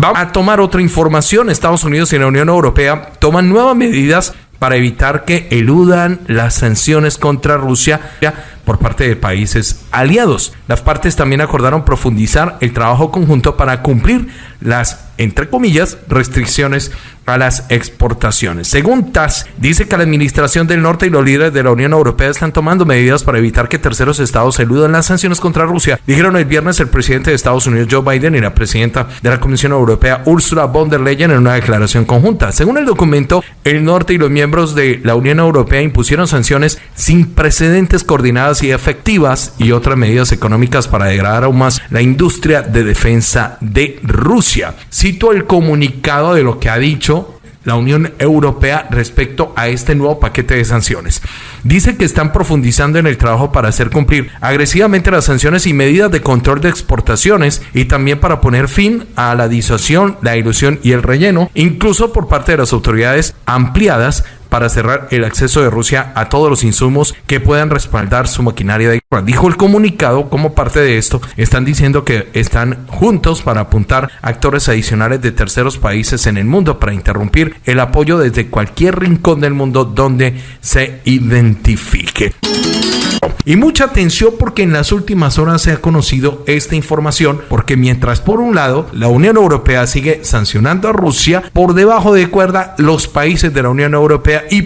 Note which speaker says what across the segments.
Speaker 1: Vamos a tomar otra información. Estados Unidos y la Unión Europea toman nuevas medidas para evitar que eludan las sanciones contra Rusia por parte de países aliados. Las partes también acordaron profundizar el trabajo conjunto para cumplir las, entre comillas, restricciones a las exportaciones. Según TAS, dice que la Administración del Norte y los líderes de la Unión Europea están tomando medidas para evitar que terceros estados eludan las sanciones contra Rusia. Dijeron el viernes el presidente de Estados Unidos Joe Biden y la presidenta de la Comisión Europea Ursula von der Leyen en una declaración conjunta. Según el documento, el norte y los miembros de la Unión Europea impusieron sanciones sin precedentes coordinadas y efectivas y otras medidas económicas para degradar aún más la industria de defensa de Rusia. Cito el comunicado de lo que ha dicho la Unión Europea respecto a este nuevo paquete de sanciones. Dice que están profundizando en el trabajo para hacer cumplir agresivamente las sanciones y medidas de control de exportaciones y también para poner fin a la disuasión, la ilusión y el relleno, incluso por parte de las autoridades ampliadas para cerrar el acceso de Rusia a todos los insumos que puedan respaldar su maquinaria de guerra. Dijo el comunicado como parte de esto, están diciendo que están juntos para apuntar actores adicionales de terceros países en el mundo para interrumpir el apoyo desde cualquier rincón del mundo donde se identifique. Y mucha atención porque en las últimas horas se ha conocido esta información porque mientras por un lado la Unión Europea sigue sancionando a Rusia, por debajo de cuerda los países de la Unión Europea y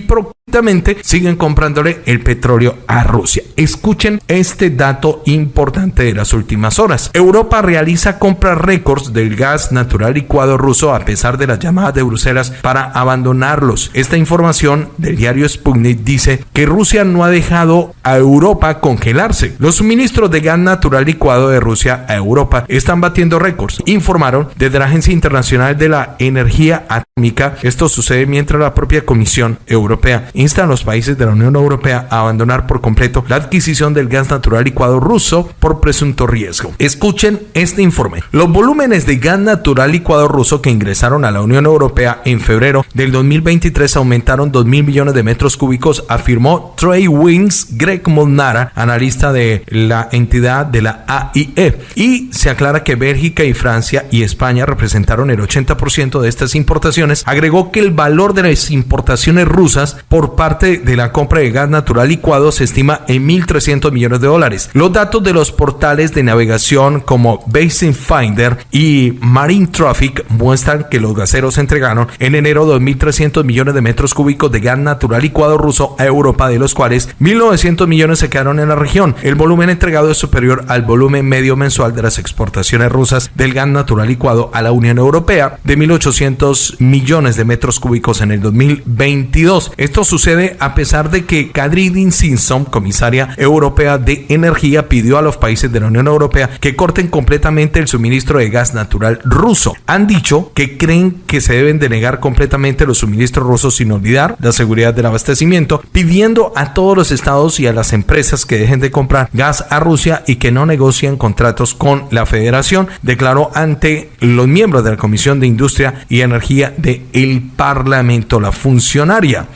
Speaker 1: siguen comprándole el petróleo a Rusia. Escuchen este dato importante de las últimas horas. Europa realiza compras récords del gas natural licuado ruso a pesar de las llamadas de Bruselas para abandonarlos. Esta información del diario Sputnik dice que Rusia no ha dejado a Europa congelarse. Los suministros de gas natural licuado de Rusia a Europa están batiendo récords, informaron desde la Agencia Internacional de la Energía Atómica. Esto sucede mientras la propia Comisión Europea insta a los países de la Unión Europea a abandonar por completo la adquisición del gas natural licuado ruso por presunto riesgo. Escuchen este informe. Los volúmenes de gas natural licuado ruso que ingresaron a la Unión Europea en febrero del 2023 aumentaron 2 mil millones de metros cúbicos, afirmó Trey Wings Greg Molnara, analista de la entidad de la AIE. Y se aclara que Bélgica y Francia y España representaron el 80% de estas importaciones. Agregó que el valor de las importaciones rusas por parte de la compra de gas natural licuado se estima en 1.300 millones de dólares. Los datos de los portales de navegación como Basin Finder y Marine Traffic muestran que los gaseros entregaron en enero 2.300 millones de metros cúbicos de gas natural licuado ruso a Europa, de los cuales 1.900 millones se quedaron en la región. El volumen entregado es superior al volumen medio mensual de las exportaciones rusas del gas natural licuado a la Unión Europea de 1.800 millones de metros cúbicos en el 2022. Esto sucede a pesar de que Kadridin Simpson, comisaria europea de energía, pidió a los países de la Unión Europea que corten completamente el suministro de gas natural ruso. Han dicho que creen que se deben denegar completamente los suministros rusos sin olvidar la seguridad del abastecimiento, pidiendo a todos los estados y a las empresas que dejen de comprar gas a Rusia y que no negocien contratos con la federación, declaró ante los miembros de la Comisión de Industria y Energía del el Parlamento la funcionaria.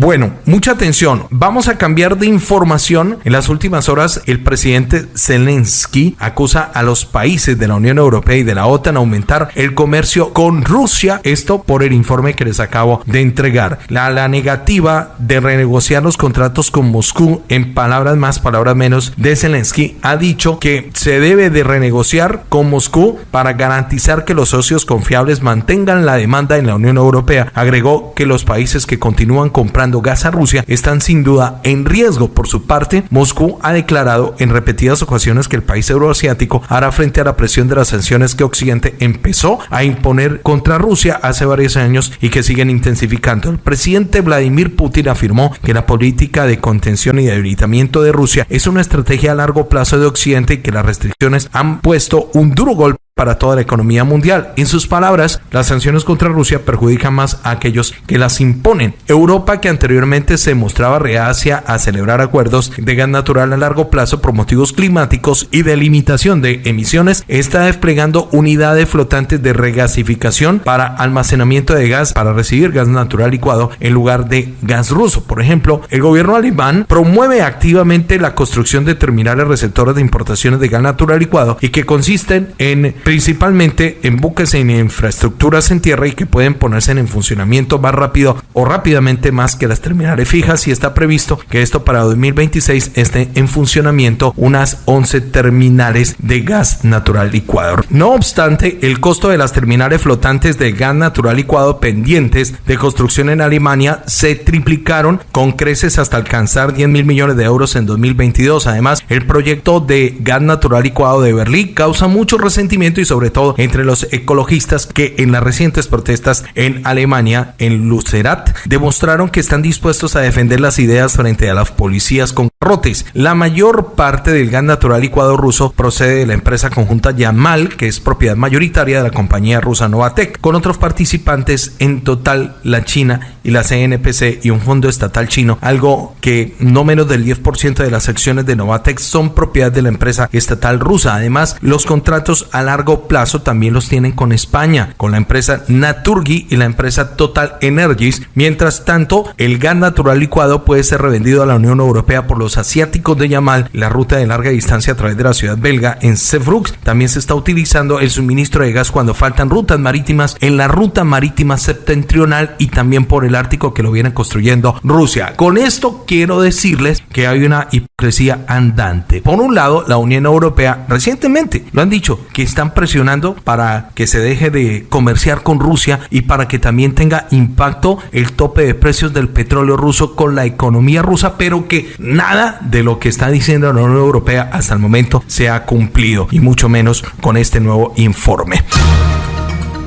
Speaker 1: Bueno, mucha atención. Vamos a cambiar de información. En las últimas horas, el presidente Zelensky acusa a los países de la Unión Europea y de la OTAN a aumentar el comercio con Rusia. Esto por el informe que les acabo de entregar. La, negativa de renegociar los contratos con Moscú, en palabras más, palabras menos, de Zelensky, ha dicho que se debe de renegociar con Moscú para garantizar que los socios confiables mantengan la demanda en la Unión Europea. Agregó que los países que continúan comprando gas a Rusia están sin duda en riesgo. Por su parte, Moscú ha declarado en repetidas ocasiones que el país euroasiático hará frente a la presión de las sanciones que Occidente empezó a imponer contra Rusia hace varios años y que siguen intensificando. El presidente Vladimir Putin afirmó que la política de contención y debilitamiento de Rusia es una estrategia a largo plazo de Occidente y que las restricciones han puesto un duro golpe para toda la economía mundial. En sus palabras, las sanciones contra Rusia perjudican más a aquellos que las imponen. Europa, que anteriormente se mostraba reacia a celebrar acuerdos de gas natural a largo plazo por motivos climáticos y de limitación de emisiones, está desplegando unidades flotantes de regasificación para almacenamiento de gas para recibir gas natural licuado en lugar de gas ruso. Por ejemplo, el gobierno alemán promueve activamente la construcción de terminales receptores de importaciones de gas natural licuado y que consisten en principalmente en buques en infraestructuras en tierra y que pueden ponerse en funcionamiento más rápido o rápidamente más que las terminales fijas y está previsto que esto para 2026 esté en funcionamiento unas 11 terminales de gas natural licuado. No obstante, el costo de las terminales flotantes de gas natural licuado pendientes de construcción en Alemania se triplicaron con creces hasta alcanzar 10 mil millones de euros en 2022. Además, el proyecto de gas natural licuado de Berlín causa mucho resentimiento y sobre todo entre los ecologistas que en las recientes protestas en Alemania, en Lucerat, demostraron que están dispuestos a defender las ideas frente a las policías con rotes. La mayor parte del gas natural licuado ruso procede de la empresa conjunta Yamal, que es propiedad mayoritaria de la compañía rusa Novatec, con otros participantes en total la China y la CNPC y un fondo estatal chino, algo que no menos del 10% de las acciones de Novatec son propiedad de la empresa estatal rusa. Además, los contratos a largo plazo también los tienen con España, con la empresa Naturgy y la empresa Total Energies. Mientras tanto, el gas natural licuado puede ser revendido a la Unión Europea por los asiáticos de Yamal, la ruta de larga distancia a través de la ciudad belga en Sevrux. También se está utilizando el suministro de gas cuando faltan rutas marítimas en la ruta marítima septentrional y también por el Ártico que lo viene construyendo Rusia. Con esto quiero decirles que hay una hipocresía andante. Por un lado, la Unión Europea recientemente lo han dicho que están presionando para que se deje de comerciar con Rusia y para que también tenga impacto el tope de precios del petróleo ruso con la economía rusa, pero que nada de lo que está diciendo la Unión Europea hasta el momento se ha cumplido y mucho menos con este nuevo informe.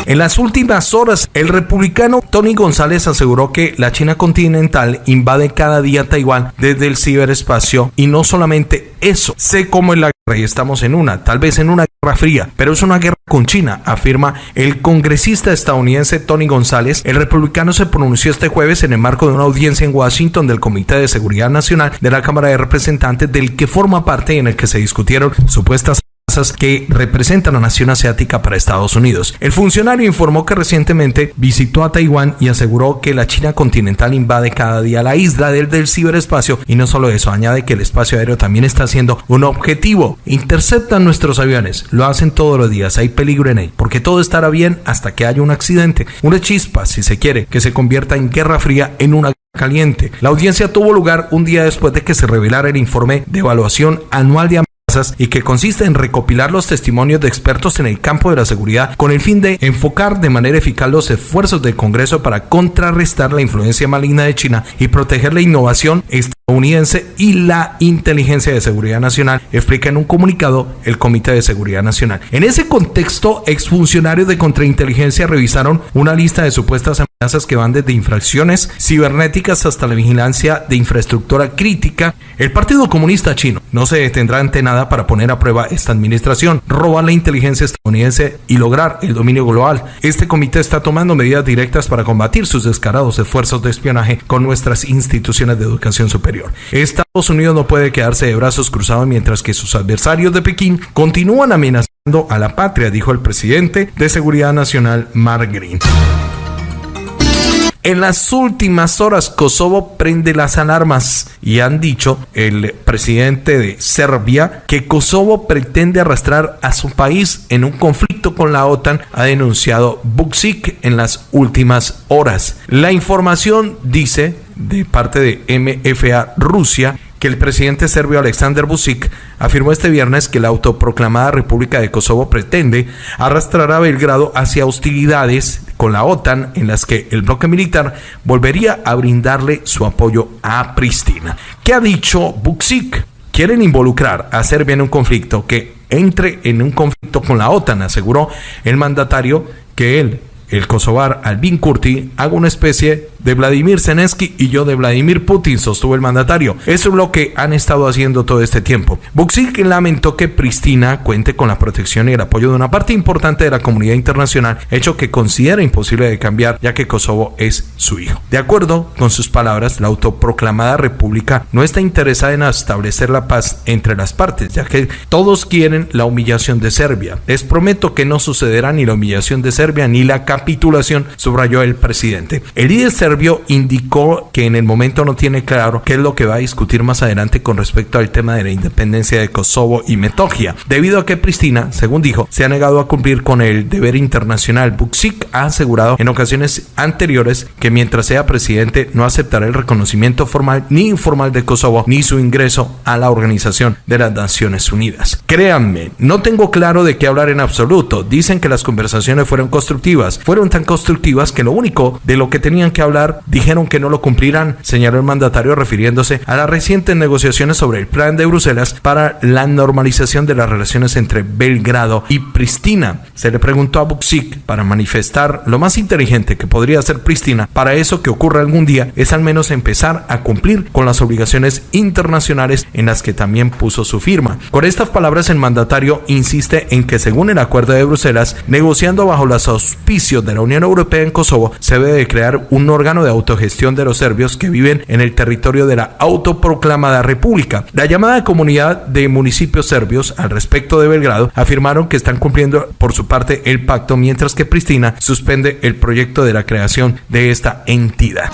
Speaker 1: En las últimas horas, el republicano Tony González aseguró que la China continental invade cada día Taiwán desde el ciberespacio y no solamente eso, sé cómo es la guerra y estamos en una, tal vez en una guerra fría, pero es una guerra con China, afirma el congresista estadounidense Tony González. El republicano se pronunció este jueves en el marco de una audiencia en Washington del Comité de Seguridad Nacional de la Cámara de Representantes del que forma parte en el que se discutieron supuestas que representa la nación asiática para Estados Unidos. El funcionario informó que recientemente visitó a Taiwán y aseguró que la China continental invade cada día la isla del, del ciberespacio y no solo eso, añade que el espacio aéreo también está siendo un objetivo. Interceptan nuestros aviones, lo hacen todos los días, hay peligro en él, porque todo estará bien hasta que haya un accidente, una chispa, si se quiere, que se convierta en guerra fría en una caliente. La audiencia tuvo lugar un día después de que se revelara el informe de evaluación anual de y que consiste en recopilar los testimonios de expertos en el campo de la seguridad con el fin de enfocar de manera eficaz los esfuerzos del Congreso para contrarrestar la influencia maligna de China y proteger la innovación estadounidense y la inteligencia de seguridad nacional, explica en un comunicado el Comité de Seguridad Nacional. En ese contexto, exfuncionarios de contrainteligencia revisaron una lista de supuestas que van desde infracciones cibernéticas hasta la vigilancia de infraestructura crítica. El Partido Comunista Chino no se detendrá ante nada para poner a prueba esta administración, robar la inteligencia estadounidense y lograr el dominio global. Este comité está tomando medidas directas para combatir sus descarados esfuerzos de espionaje con nuestras instituciones de educación superior. Estados Unidos no puede quedarse de brazos cruzados mientras que sus adversarios de Pekín continúan amenazando a la patria, dijo el presidente de Seguridad Nacional, Mark Green. En las últimas horas Kosovo prende las alarmas y han dicho el presidente de Serbia que Kosovo pretende arrastrar a su país en un conflicto con la OTAN, ha denunciado Buksik en las últimas horas. La información dice de parte de MFA Rusia que el presidente serbio Alexander Vucic afirmó este viernes que la autoproclamada República de Kosovo pretende arrastrar a Belgrado hacia hostilidades con la OTAN en las que el bloque militar volvería a brindarle su apoyo a Pristina. ¿Qué ha dicho Vucic? Quieren involucrar a Serbia en un conflicto que entre en un conflicto con la OTAN, aseguró el mandatario que él el kosovar Albin Kurti haga una especie de Vladimir Zelensky y yo de Vladimir Putin, sostuvo el mandatario. Eso es lo que han estado haciendo todo este tiempo. Buxik lamentó que Pristina cuente con la protección y el apoyo de una parte importante de la comunidad internacional, hecho que considera imposible de cambiar ya que Kosovo es su hijo. De acuerdo con sus palabras, la autoproclamada república no está interesada en establecer la paz entre las partes, ya que todos quieren la humillación de Serbia. Les prometo que no sucederá ni la humillación de Serbia ni la capitulación, subrayó el presidente. El líder serbio indicó que en el momento no tiene claro qué es lo que va a discutir más adelante con respecto al tema de la independencia de Kosovo y Metogia, debido a que Pristina, según dijo, se ha negado a cumplir con el deber internacional. Buksik ha asegurado en ocasiones anteriores que mientras sea presidente no aceptará el reconocimiento formal ni informal de Kosovo ni su ingreso a la Organización de las Naciones Unidas. Créanme, no tengo claro de qué hablar en absoluto. Dicen que las conversaciones fueron constructivas. Fueron tan constructivas que lo único de lo que tenían que hablar dijeron que no lo cumplirán, señaló el mandatario refiriéndose a las recientes negociaciones sobre el plan de Bruselas para la normalización de las relaciones entre Belgrado y Pristina. Se le preguntó a Buksik para manifestar lo más inteligente que podría hacer Pristina para eso que ocurra algún día es al menos empezar a cumplir con las obligaciones internacionales en las que también puso su firma. Con estas palabras el mandatario insiste en que según el acuerdo de Bruselas, negociando bajo los auspicios de la Unión Europea en Kosovo, se debe de crear un órgano de autogestión de los serbios que viven en el territorio de la autoproclamada república. La llamada comunidad de municipios serbios al respecto de Belgrado afirmaron que están cumpliendo por su parte el pacto mientras que Pristina suspende el proyecto de la creación de esta entidad.